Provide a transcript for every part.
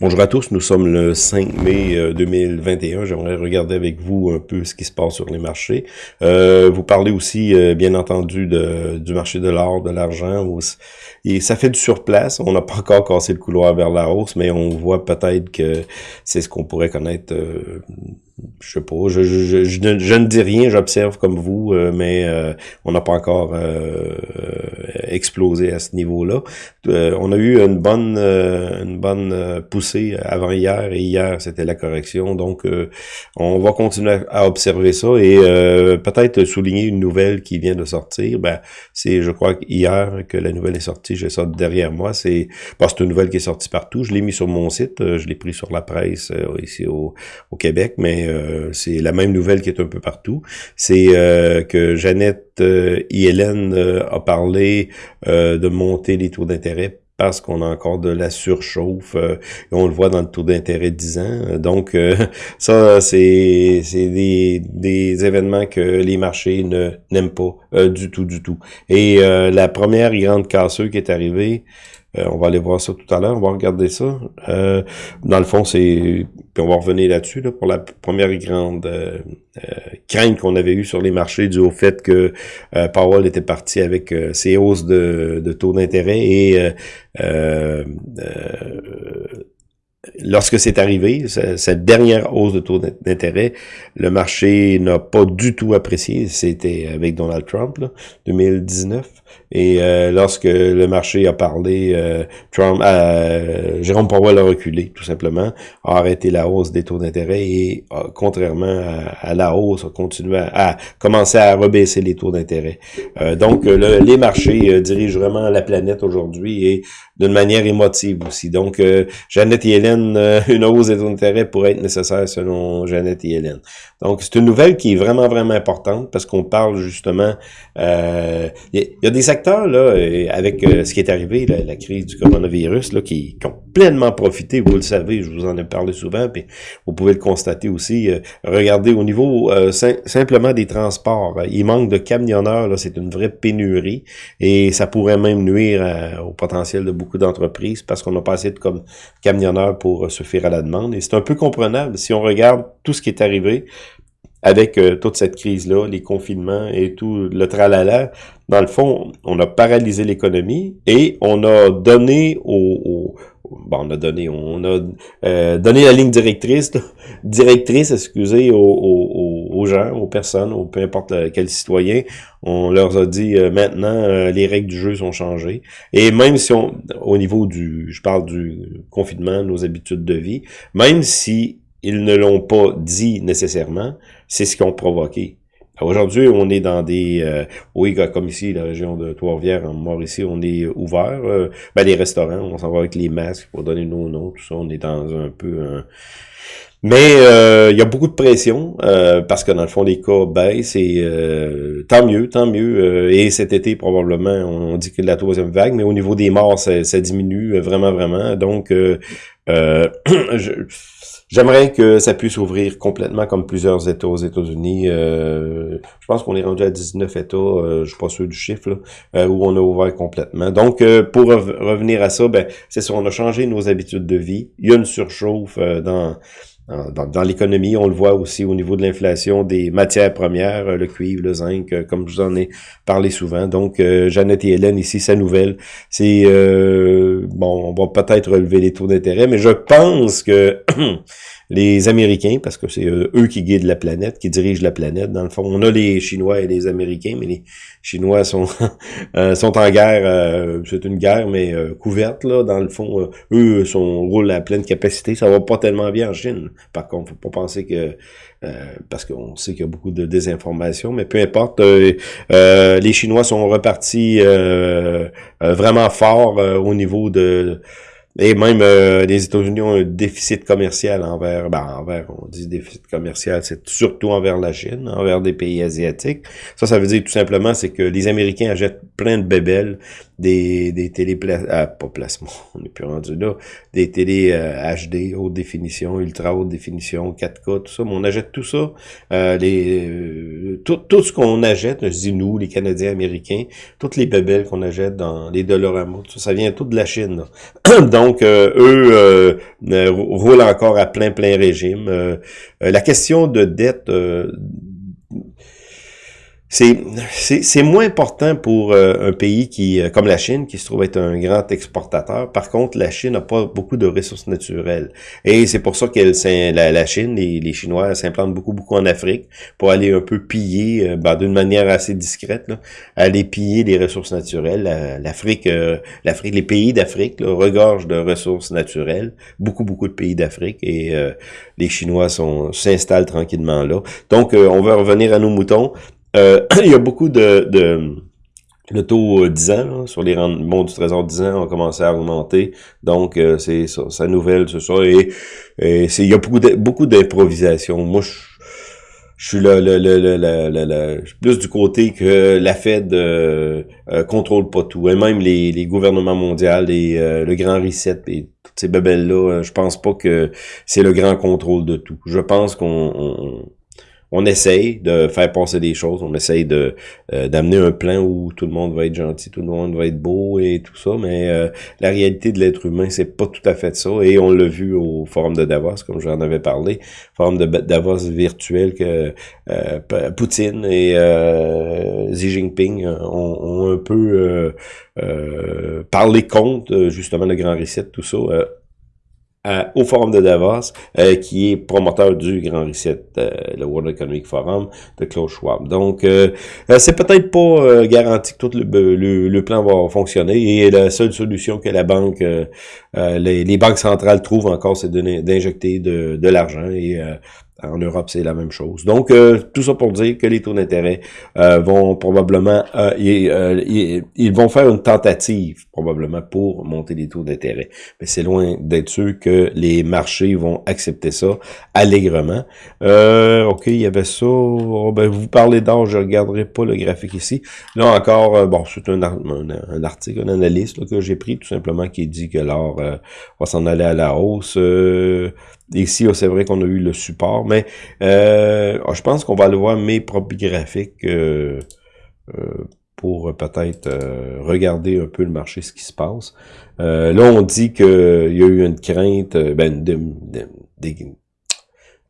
Bonjour à tous, nous sommes le 5 mai 2021. Euh, J'aimerais regarder avec vous un peu ce qui se passe sur les marchés. Euh, vous parlez aussi, euh, bien entendu, de, du marché de l'or, de l'argent. Et ça fait du surplace. On n'a pas encore cassé le couloir vers la hausse, mais on voit peut-être que c'est ce qu'on pourrait connaître je sais pas, je, je, je, ne dis rien, j'observe comme vous, euh, mais euh, on n'a pas encore euh, explosé à ce niveau-là. on a eu une bonne une bonne poussée avant hier et hier c'était la correction, donc on va continuer à observer ça et peut-être souligner une nouvelle qui vient de sortir. Ben c'est, je crois hier que la nouvelle est sortie, j'ai ça derrière moi. C'est, c'est une nouvelle qui est sortie partout. Je l'ai mis sur mon site, je l'ai pris sur la presse ici au, au Québec, mais euh, c'est la même nouvelle qui est un peu partout. C'est euh, que Jeannette euh, et Hélène a parlé de monter les taux d'intérêt parce qu'on a encore de la surchauffe. et on le voit dans le taux d'intérêt de 10 ans. Donc, ça, c'est des, des événements que les marchés ne n'aiment pas du tout, du tout. Et la première grande casseuse qui est arrivée, euh, on va aller voir ça tout à l'heure, on va regarder ça. Euh, dans le fond, c'est... Puis on va revenir là-dessus, là, pour la première grande euh, crainte qu'on avait eue sur les marchés dû au fait que Powell était parti avec ses hausses de, de taux d'intérêt et lorsque c'est arrivé, cette dernière hausse de taux d'intérêt, le marché n'a pas du tout apprécié. C'était avec Donald Trump, là, 2019. Et euh, lorsque le marché a parlé, euh, Trump, euh, Jérôme Powell a reculé, tout simplement, a arrêté la hausse des taux d'intérêt et, contrairement à, la hausse, a continué à, commencer à rebaisser les taux d'intérêt. donc, les marchés dirigent vraiment la planète aujourd'hui et d'une manière émotive aussi. Donc, Jeannette et Hélène, une hausse des taux d'intérêt pourrait être nécessaire selon Jeannette et Hélène. Donc, c'est une nouvelle qui est vraiment, vraiment importante parce qu'on parle justement... Il y, a des secteurs, là, avec euh, ce qui est arrivé, la, crise du coronavirus, là, qui, ont pleinement profité, vous le savez, je vous en ai parlé souvent, puis vous pouvez le constater aussi. Euh, regardez, au niveau euh, simplement des transports, il manque de camionneurs, là, c'est une vraie pénurie, et ça pourrait même nuire au potentiel de beaucoup d'entreprises, parce qu'on n'a pas assez de camionneurs pour suffire à la demande, et c'est un peu comprenable si on regarde tout ce qui est arrivé, avec euh, toute cette crise-là, les confinements et tout le tralala, dans le fond, on a paralysé l'économie et on a donné au, on a donné, on a euh, donné la ligne directrice, directrice, excusez, aux, aux personnes, aux peu importe quel citoyen, on leur a dit euh, maintenant les règles du jeu sont changées. Et même si au niveau du, je parle du confinement, nos habitudes de vie, même si ils ne l'ont pas dit nécessairement, c'est ce qu'ils ont provoqué. Aujourd'hui, on est dans des... Euh, oui, comme ici, la région de Trois-Rivières, en Mauricie, on est ouvert. Euh, ben, les restaurants, on s'en va avec les masques pour donner nos noms, tout ça. On est dans un peu. Mais euh, il y a beaucoup de pression parce que dans le fond les cas baissent et tant mieux, tant mieux. et cet été probablement on dit que la troisième vague, mais au niveau des morts ça, ça diminue vraiment vraiment. Donc je, J'aimerais que ça puisse ouvrir complètement comme plusieurs États aux États-Unis. Euh, je pense qu'on est rendu à 19 États, euh, je suis pas sûr du chiffre, euh, où on a ouvert complètement. Donc, pour revenir à ça, ben, c'est ça, on a changé nos habitudes de vie. Il y a une surchauffe dans dans, l'économie, on le voit aussi au niveau de l'inflation des matières premières, le cuivre, le zinc, euh, comme je vous en ai parlé souvent. Donc, euh, Jeannette et Hélène, ici, sa nouvelle, c'est, euh, bon, on va peut-être relever les taux d'intérêt, mais je pense que les Américains, parce que c'est eux qui guident la planète, qui dirigent la planète, dans le fond, on a les Chinois et les Américains, mais les Chinois sont, sont en guerre, c'est une guerre, mais couverte, là, dans le fond, eux sont, roulent à pleine capacité, ça va pas tellement bien en Chine. Par contre, faut pas penser que euh, parce qu'on sait qu'il y a beaucoup de désinformation, mais peu importe, euh, euh, les Chinois sont repartis vraiment fort au niveau de et même euh, les États-Unis ont un déficit commercial envers, ben envers, on dit déficit commercial, c'est surtout envers la Chine, envers des pays asiatiques. Ça, ça veut dire tout simplement, c'est que les Américains achètent plein de bébelles, des, des télé ah, pas placement, on n'est plus rendu là, des télé HD, euh, haute définition, ultra haute définition, 4K, tout ça, mais on achète tout ça, euh, les, tout, tout ce qu'on achète, je nous, les Canadiens américains, toutes les bébelles qu'on achète dans les Dollarama, tout ça, ça vient tout de la Chine. Donc, Donc, eux roulent encore à plein, plein régime. la question de dette c'est moins important pour euh, un pays qui euh, comme la Chine qui se trouve être un grand exportateur. Par contre, la Chine n'a pas beaucoup de ressources naturelles et c'est pour ça que la, la Chine, les, les Chinois s'implantent beaucoup beaucoup en Afrique pour aller un peu piller, euh, ben, d'une manière assez discrète, là, aller piller les ressources naturelles. L'Afrique, l'Afrique, les pays d'Afrique regorgent de ressources naturelles, beaucoup beaucoup de pays d'Afrique et les Chinois s'installent tranquillement là. Donc, on va revenir à nos moutons. Euh, il y a beaucoup de, de le taux 10 euh, ans sur les rendements du trésor 10 ans ont commencé à augmenter. Donc, euh, c'est sa nouvelle, c'est ça. Et, c'est il y a beaucoup beaucoup d'improvisation. Moi, je, je suis là, le, le, le, plus du côté que la Fed euh, contrôle pas tout. Et même les, les gouvernements mondiaux, et le grand reset et toutes ces bebelles-là, je pense pas que c'est le grand contrôle de tout. Je pense qu'on on essaye de faire passer des choses, on essaye de euh, d'amener un plan où tout le monde va être gentil, tout le monde va être beau et tout ça, mais euh, la réalité de l'être humain, c'est pas tout à fait ça. Et on l'a vu au forum de Davos, comme j'en avais parlé, forum de Davos virtuel que euh, Poutine et Xi Jinping ont, ont un peu parlé contre justement le grand reset, tout ça au Forum de Davos, euh, qui est promoteur du Grand Reset, euh, le World Economic Forum de Klaus Schwab. Donc, euh, c'est peut-être pas garanti que tout le, plan va fonctionner et la seule solution que la banque, les, les, banques centrales trouvent encore, c'est d'injecter de, de l'argent et en Europe, c'est la même chose. Donc, euh, tout ça pour dire que les taux d'intérêt euh, vont probablement... Euh, ils, vont faire une tentative, probablement, pour monter les taux d'intérêt. Mais c'est loin d'être sûr que les marchés vont accepter ça allègrement. OK, il y avait ça. Oh, ben, vous parlez d'or, je regarderai pas le graphique ici. Là encore, bon, c'est un, un, article, un analyste que j'ai pris, tout simplement, qui dit que l'or va s'en aller à la hausse. Ici, oh, c'est vrai qu'on a eu le support, mais euh, oh, je pense qu'on va aller voir mes propres graphiques euh, euh, pour peut-être regarder un peu le marché, ce qui se passe. là, on dit qu'il y a eu une crainte, ben, de, des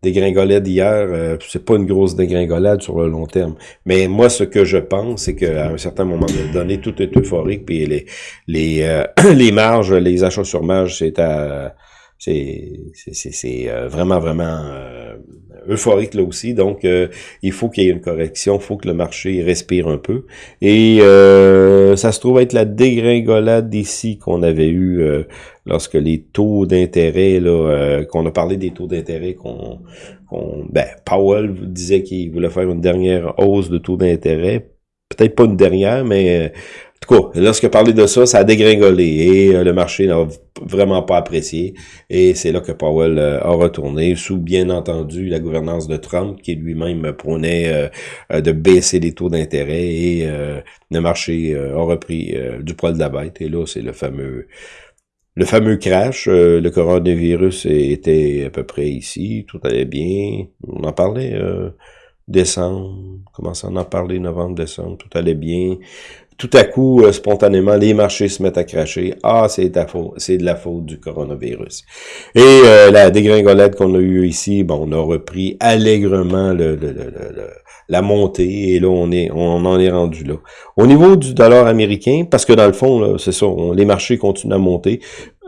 dégringolade hier, c'est pas une grosse dégringolade sur le long terme. Mais moi, ce que je pense, c'est qu'à un certain moment donné, tout est euphorique, puis les les, les marges, les achats sur marge, c'est à c'est euh, vraiment, vraiment euh, euphorique là aussi. Donc, euh, il faut qu'il y ait une correction, il faut que le marché respire un peu. Et ça se trouve être la dégringolade d'ici qu'on avait eu lorsque les taux d'intérêt, là, qu'on a parlé des taux d'intérêt, qu'on, ben, Powell disait qu'il voulait faire une dernière hausse de taux d'intérêt. Peut-être pas une dernière, mais tout cas, lorsque parlé de ça, ça a dégringolé et euh, le marché n'a vraiment pas apprécié. Et c'est là que Powell euh, a retourné, sous bien entendu la gouvernance de Trump, qui lui-même prônait euh, de baisser les taux d'intérêt et le marché a repris du poil de la bête. Et là, c'est le fameux le fameux crash, le coronavirus était à peu près ici, tout allait bien. On en parlait décembre, commençait à en parler novembre, décembre, tout allait bien tout à coup, euh, spontanément, les marchés se mettent à cracher. Ah, c'est de la faute du coronavirus. Et euh, la dégringolade qu'on a eue ici, bon, on a repris allègrement le, la montée et là, on est on en est rendu là. Au niveau du dollar américain, parce que dans le fond, c'est ça, les marchés continuent à monter,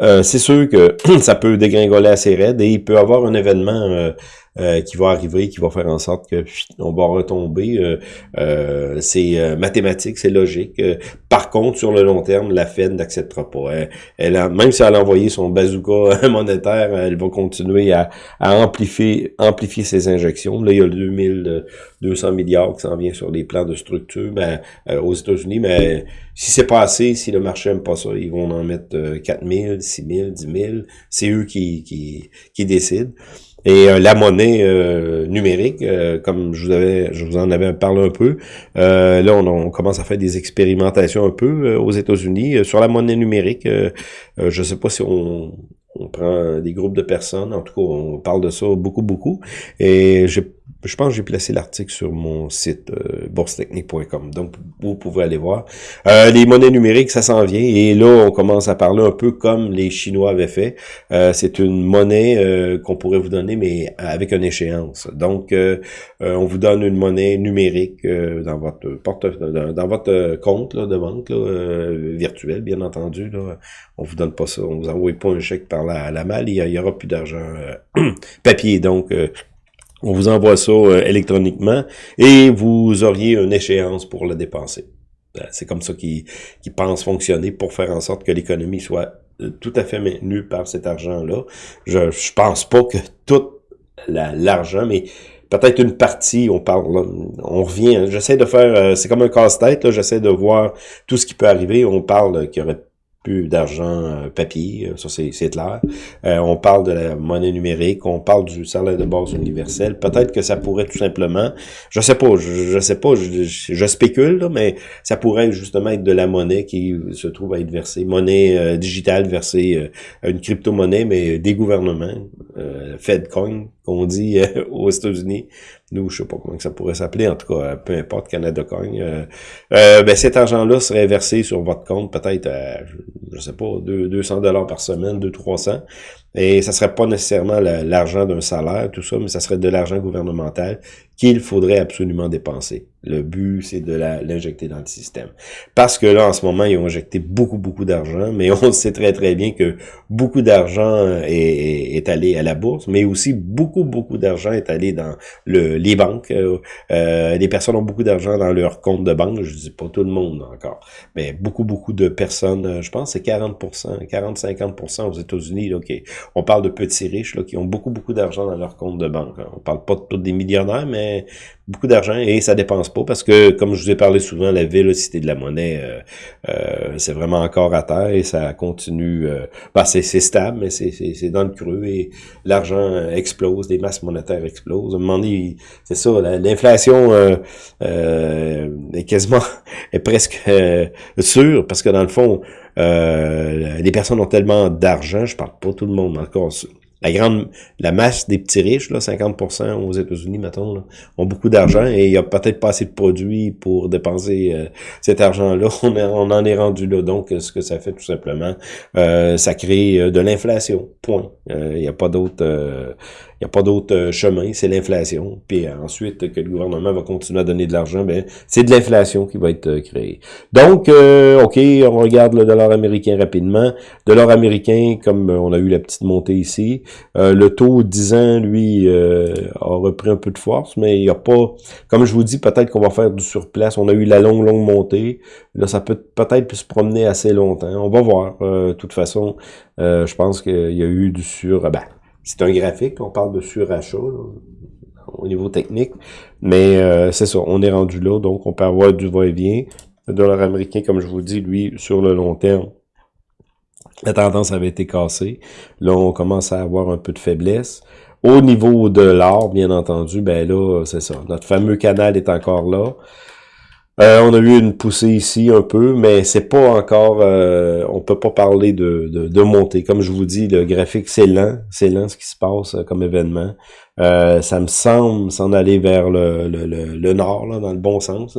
euh, c'est sûr que ça peut dégringoler assez raide et il peut avoir un événement euh, qui va arriver, qui va faire en sorte que on va retomber. Euh, euh, c'est mathématique, c'est logique. par contre, sur le long terme, la Fed n'acceptera pas. Elle, même si elle a envoyé son bazooka monétaire, elle va continuer à, amplifier, amplifier ses injections. Là, il y a 2200 milliards qui s'en vient sur les plans de structure ben, aux États-Unis, mais si c'est pas assez, si le marché aime pas ça, ils vont en mettre 4000, 6000, 10 000. C'est eux qui, qui, qui décident. Et euh, la monnaie euh, numérique, euh, comme je vous avais, je vous en avais parlé un peu, là on, commence à faire des expérimentations un peu aux États-Unis sur la monnaie numérique. je sais pas si on, on prend des groupes de personnes, en tout cas on parle de ça beaucoup beaucoup. Et j'ai je pense que j'ai placé l'article sur mon site euh, boursetechnique.com, donc vous pouvez aller voir. Euh, les monnaies numériques, ça s'en vient, et là, on commence à parler un peu comme les Chinois avaient fait. Euh, c'est une monnaie euh, qu'on pourrait vous donner, mais avec une échéance. Donc, on vous donne une monnaie numérique dans votre porte dans, votre compte là, de banque là, virtuel, bien entendu. Là. On vous donne pas ça, on vous envoie pas un chèque par la, la malle, il y, aura plus d'argent papier. Donc, on vous envoie ça euh, électroniquement et vous auriez une échéance pour le dépenser. Euh, c'est comme ça qu'ils pensent fonctionner pour faire en sorte que l'économie soit euh, tout à fait maintenue par cet argent-là. Je, je pense pas que tout l'argent, mais peut-être une partie, on parle, on revient, j'essaie de faire, c'est comme un casse-tête, j'essaie de voir tout ce qui peut arriver, on parle qu'il y aurait plus d'argent euh, papier, euh, ça c'est clair. Euh, on parle de la monnaie numérique, on parle du salaire de base universel. Peut-être que ça pourrait tout simplement, je sais pas, je, sais pas, je, spécule, mais ça pourrait justement être de la monnaie qui se trouve à être versée, monnaie digitale versée, une crypto-monnaie, mais des gouvernements, Fedcoin, qu'on dit aux États-Unis, nous, je sais pas comment ça pourrait s'appeler, en tout cas, peu importe, Canada Coin. Euh, euh, ben, cet argent-là serait versé sur votre compte peut-être, je sais pas, 200 dollars par semaine, 200-300. Et ça serait pas nécessairement l'argent d'un salaire, tout ça, mais ça serait de l'argent gouvernemental qu'il faudrait absolument dépenser. Le but, c'est de l'injecter dans le système. Parce que là, en ce moment, ils ont injecté beaucoup, beaucoup d'argent, mais on sait très, très bien que beaucoup d'argent est, est, allé à la bourse, mais aussi beaucoup, beaucoup d'argent est allé dans le, les banques. Euh, euh les personnes ont beaucoup d'argent dans leur compte de banque, je dis pas tout le monde encore, mais beaucoup, beaucoup de personnes, euh, je pense c'est 40%, 40-50% aux États-Unis. On parle de petits riches qui ont beaucoup, beaucoup d'argent dans leur compte de banque. On parle pas de tous des millionnaires, mais beaucoup d'argent et ça dépense pas parce que, comme je vous ai parlé souvent, la vélocité de la monnaie, euh, euh, c'est vraiment encore à terre et ça continue. Euh, ben c'est stable, mais c'est dans le creux et l'argent explose, les masses monétaires explosent. À un moment donné, c'est ça, l'inflation est quasiment, est presque sûre parce que dans le fond, les personnes ont tellement d'argent, je parle pas tout le monde encore la grande, la masse des petits riches, là, 50% aux États-Unis, mettons, ont beaucoup d'argent et il y a peut-être pas assez de produits pour dépenser euh, cet argent-là. On, on, en est rendu là. Donc, ce que ça fait tout simplement, euh, ça crée euh, de l'inflation. Point. Il n'y a pas d'autre il n'y a pas d'autre euh, chemin, c'est l'inflation. Puis euh, ensuite, que le gouvernement va continuer à donner de l'argent, ben c'est de l'inflation qui va être euh, créée. Donc, OK, on regarde le dollar américain rapidement. Dollar américain, comme on a eu la petite montée ici, le taux 10 ans, lui, a repris un peu de force, mais il n'y a pas, comme je vous dis, peut-être qu'on va faire du surplace. On a eu la longue, longue montée. Là, ça peut peut-être se promener assez longtemps. On va voir. De toute façon, je pense qu'il y a eu du sur... Ben, c'est un graphique, on parle de surachat au niveau technique, mais euh, c'est ça, on est rendu là, donc on peut avoir du va-et-vient. Le dollar américain, comme je vous dis, lui, sur le long terme, la tendance avait été cassée. Là, on commence à avoir un peu de faiblesse. Au niveau de l'or, bien entendu, ben là, c'est ça. Notre fameux canal est encore là. Euh, on a eu une poussée ici un peu, mais c'est pas encore, euh, on peut pas parler de, de, montée. Comme je vous dis, le graphique c'est lent, c'est lent ce qui se passe euh, comme événement. ça me semble s'en aller vers le, le, le, nord, là, dans le bon sens.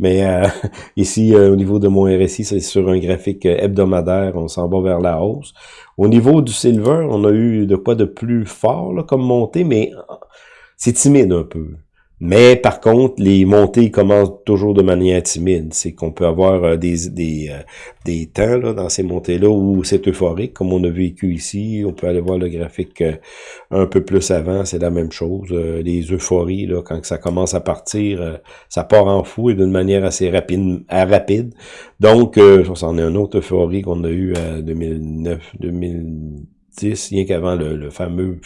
Mais ici, au niveau de mon RSI, c'est sur un graphique hebdomadaire, on s'en va vers la hausse. Au niveau du silver, on a eu de quoi de plus fort là, comme montée, mais c'est timide un peu. Mais par contre, les montées commencent toujours de manière timide. C'est qu'on peut avoir euh, des, des, euh, des temps là, dans ces montées-là où c'est euphorique, comme on a vécu ici. On peut aller voir le graphique euh, un peu plus avant, c'est la même chose. les euphories, là, quand ça commence à partir, ça part en fou et d'une manière assez rapide. rapide. Donc, c'en est un autre euphorie qu'on a eu en 2009, 2010 rien qu'avant le, fameux,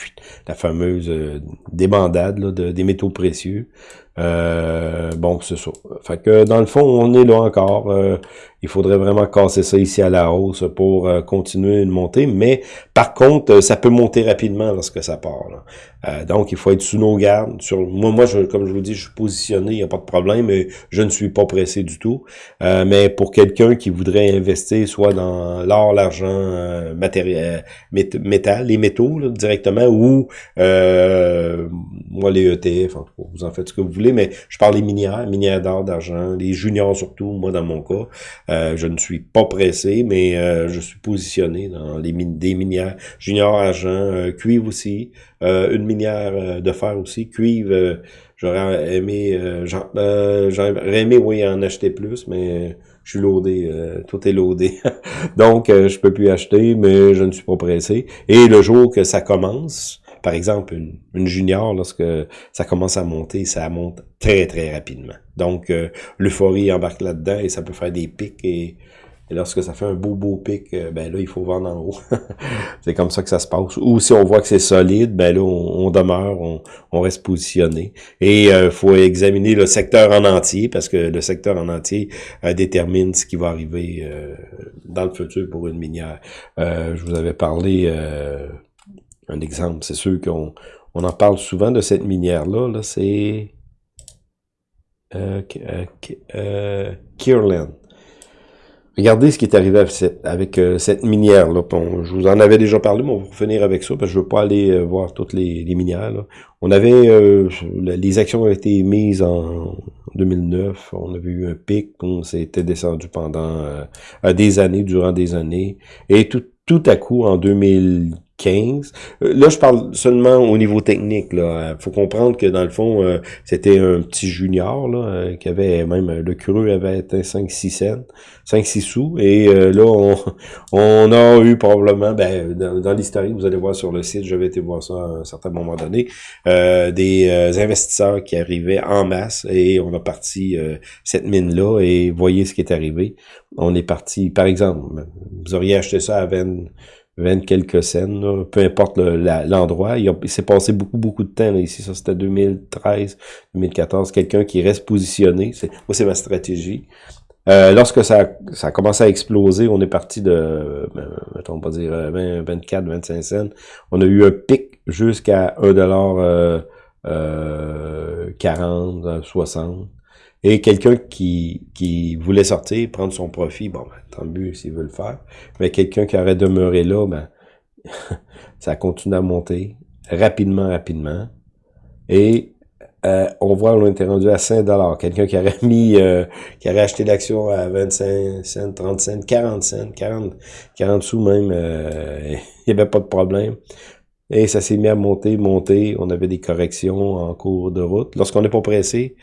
la fameuse euh, débandade de, des métaux précieux. Euh, bon, c'est ça. Fait que dans le fond, on est là encore. Euh, il faudrait vraiment casser ça ici à la hausse pour euh, continuer de monter. Mais par contre, ça peut monter rapidement lorsque ça part. donc, il faut être sous nos gardes. Sur, moi, moi je, comme je vous dis, je suis positionné, il n'y a pas de problème. Mais je ne suis pas pressé du tout. mais pour quelqu'un qui voudrait investir soit dans l'or, l'argent, matériel, métal, les métaux directement, ou moi les ETF, vous en faites ce que vous voulez, mais je parle des minières, minières d'or, d'argent, les juniors surtout, moi dans mon cas. Euh, je ne suis pas pressé, mais euh, je suis positionné dans les des minières juniors, argent, euh, cuivre aussi, une minière de fer aussi, cuivre, j'aurais aimé, j'aurais aimé, oui, en acheter plus, mais je suis loadé, tout est loadé. Donc, je peux plus acheter, mais je ne suis pas pressé. Et le jour que ça commence, par exemple, une, junior, lorsque ça commence à monter, ça monte très, très rapidement. Donc, euh, l'euphorie embarque là-dedans et ça peut faire des pics et, lorsque ça fait un beau, beau pic, euh, ben là, il faut vendre en haut. c'est comme ça que ça se passe. Ou si on voit que c'est solide, ben là, on, demeure, on, reste positionné. Et il euh, faut examiner le secteur en entier, parce que le secteur en entier détermine ce qui va arriver dans le futur pour une minière. je vous avais parlé un exemple. C'est sûr qu'on on en parle souvent de cette minière-là. -là, c'est euh, euh, euh Regardez ce qui est arrivé avec cette, avec, euh, minière-là. je vous en avais déjà parlé, mais on va finir avec ça, parce que je veux pas aller voir toutes les, minières. On avait, les actions ont été mises en 2009, on avait eu un pic, on s'était descendu pendant des années, durant des années, et tout, tout à coup, en 2000 15. Euh, là, je parle seulement au niveau technique. Là, faut comprendre que dans le fond, euh, c'était un petit junior là, euh, qui avait même le creux avait été 5-6 cents, 5-6 sous. Et là, on, on, a eu probablement, ben, dans, l'historique, vous allez voir sur le site, j'avais été voir ça à un certain moment donné, des investisseurs qui arrivaient en masse et on a parti cette mine-là et voyez ce qui est arrivé. On est parti, par exemple, vous auriez acheté ça à 20 20 quelques scènes, peu importe l'endroit. il, s'est passé beaucoup, beaucoup de temps ici. Ça, c'était 2013, 2014. Quelqu'un qui reste positionné. Moi, c'est ma stratégie. Euh, lorsque ça, ça a commencé à exploser, on est parti de, ben, mettons, on va dire 20, 24, 25 cents. On a eu un pic jusqu'à 1 dollar euh, euh, 40, 60. Et quelqu'un qui, qui voulait sortir, prendre son profit, bon, ben, tant mieux s'il veut le faire. Mais quelqu'un qui aurait demeuré là, ben, ça continue à monter rapidement, rapidement. Et euh, on voit on était rendu à 5 dollars. Quelqu'un qui aurait mis, euh, qui aurait acheté l'action à 25 cents, 30 cents, 40 cents, 40, 40 sous même, euh, il n'y avait pas de problème. Et ça s'est mis à monter, monter. On avait des corrections en cours de route. Lorsqu'on n'est pas pressé,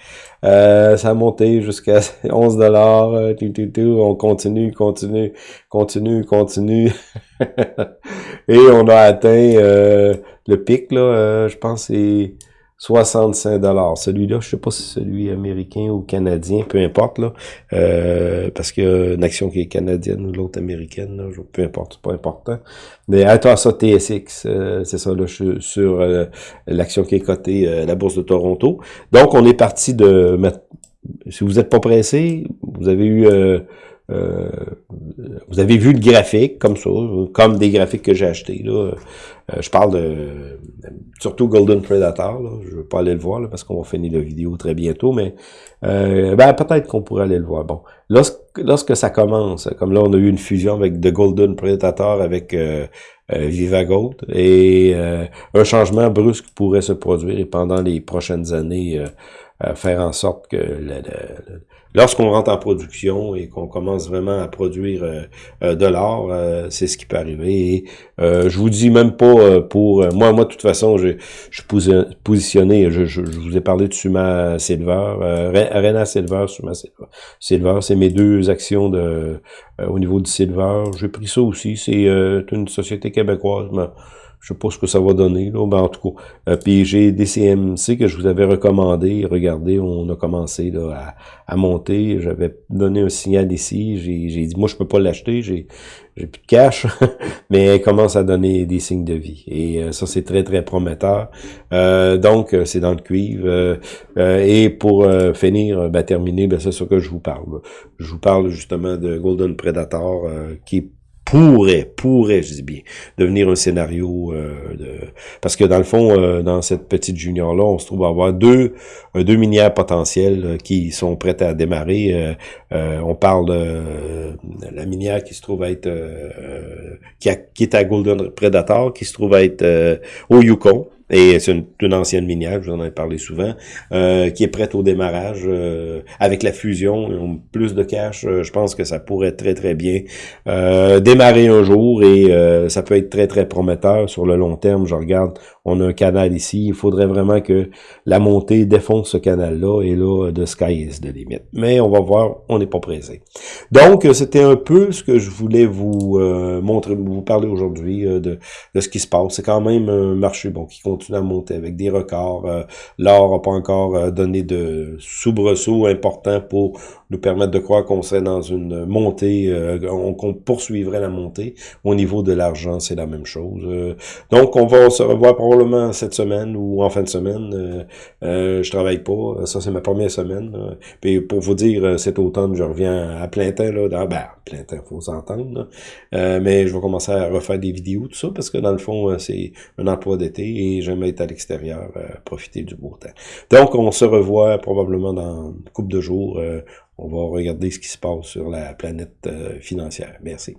euh, ça a monté jusqu'à 11 dollars. Euh, on continue, continue, continue, continue. Et on a atteint euh, le pic, là, je pense c'est 65 dollars. Celui-là, je sais pas si celui américain ou canadien, peu importe là, euh, parce qu'il y a une action qui est canadienne ou l'autre américaine, là, peu importe, c'est pas important. Mais attends ça TSX, euh, c'est ça là, sur euh, l'action qui est cotée à la bourse de Toronto. Donc on est parti de si vous n'êtes pas pressé, vous avez eu euh, vous avez vu le graphique comme ça, comme des graphiques que j'ai achetés. Là. Euh, je parle de surtout Golden Predator. Là. Je veux pas aller le voir là, parce qu'on va finir la vidéo très bientôt, mais euh, ben, peut-être qu'on pourrait aller le voir. Bon, lorsque, lorsque ça commence, comme là on a eu une fusion avec The Golden Predator avec euh, Gold et un changement brusque pourrait se produire et pendant les prochaines années faire en sorte que le, lorsqu'on rentre en production et qu'on commence vraiment à produire euh, euh, de l'or, euh, c'est ce qui peut arriver. Et, je vous dis même pas pour moi, moi de toute façon, je, suis positionné. Je, je, vous ai parlé de Suma Silver, Arena Silver, Suma Silver. Silver, c'est mes deux actions au niveau du Silver. J'ai pris ça aussi. C'est une société québécoise. Je sais pas ce que ça va donner, là, ben, en tout cas. Euh, puis j'ai des CMC que je vous avais recommandé. Regardez, on a commencé là, à, monter. J'avais donné un signal ici. J'ai dit, moi, je peux pas l'acheter. J'ai plus de cash, mais elle commence à donner des signes de vie. Et euh, ça, c'est très, très prometteur. Euh, donc, c'est dans le cuivre. et pour finir, ben, terminer, ben, c'est ce que je vous parle. Je vous parle justement de Golden Predator, qui est pourrait, pourrait, je dis bien, devenir un scénario euh, de... Parce que dans le fond, euh, dans cette petite junior-là, on se trouve à avoir deux, euh, deux minières potentielles qui sont prêtes à démarrer. on parle de la minière qui se trouve à être... qui, qui, est à Golden Predator, qui se trouve à être au Yukon. Et c'est une, ancienne minière, je vous en ai parlé souvent, euh, qui est prête au démarrage. Euh, avec la fusion, plus de cash, euh, je pense que ça pourrait très très bien démarrer un jour et ça peut être très très prometteur sur le long terme. Je regarde, on a un canal ici, il faudrait vraiment que la montée défonce ce canal-là et là, de sky is the limit. Mais on va voir, on n'est pas pressé. Donc, c'était un peu ce que je voulais vous montrer, vous parler aujourd'hui de, de ce qui se passe. C'est quand même un marché bon qui continue à monter avec des records. Euh, l'or n'a pas encore euh, donné de soubresaut important pour nous permettre de croire qu'on serait dans une montée, euh, qu'on poursuivrait la montée. Au niveau de l'argent, c'est la même chose. donc, on va se revoir probablement cette semaine ou en fin de semaine. Je travaille pas. Ça, c'est ma première semaine. Puis pour vous dire, cet automne, je reviens à plein temps. Là, dans, ben, plein temps, faut s'entendre. mais je vais commencer à refaire des vidéos, tout ça, parce que dans le fond, c'est un emploi d'été j'aime être à l'extérieur, euh, profiter du beau temps. Donc, on se revoit probablement dans une couple de jours. Euh, on va regarder ce qui se passe sur la planète euh, financière. Merci.